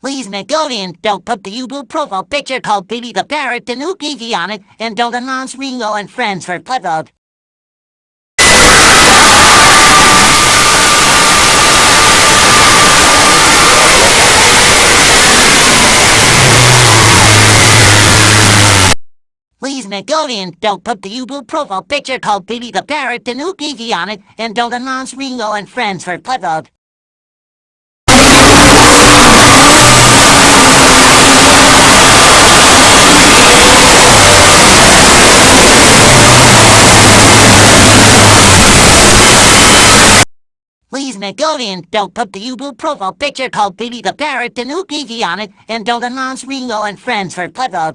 Please, Nickelodeon, don't put the Ubu profile picture called Billy the Parrot and Ukiki on it, and don't announce Ringo and friends for Playboy. Please, Nickelodeon, don't put the Ubu profile picture called Billy the Parrot and Ukiki on it, and don't announce Ringo and friends for Playboy. Please, Nickelodeon, don't put the Ubu profile picture called Billy the Parrot and Ukiki on it, and don't announce Ringo and friends for Playboy.